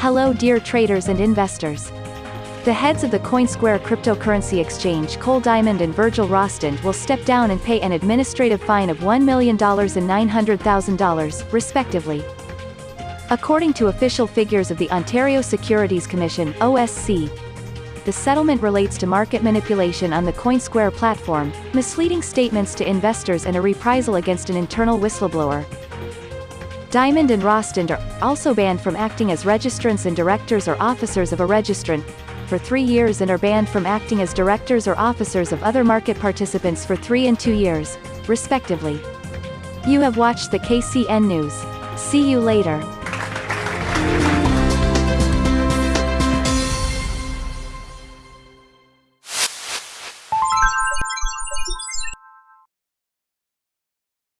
Hello dear traders and investors. The heads of the CoinSquare cryptocurrency exchange Cole Diamond and Virgile Rostand will step down and pay an administrative fine of $1 million and $900,000, respectively. According to official figures of the Ontario Securities Commission OSC, the settlement relates to market manipulation on the CoinSquare platform, misleading statements to investors and a reprisal against an internal whistleblower. Diamond and Rostand are also banned from acting as registrants and directors or officers of a registrant for three years and are banned from acting as directors or officers of other market participants for three and two years, respectively. You have watched the KCN News. See you later.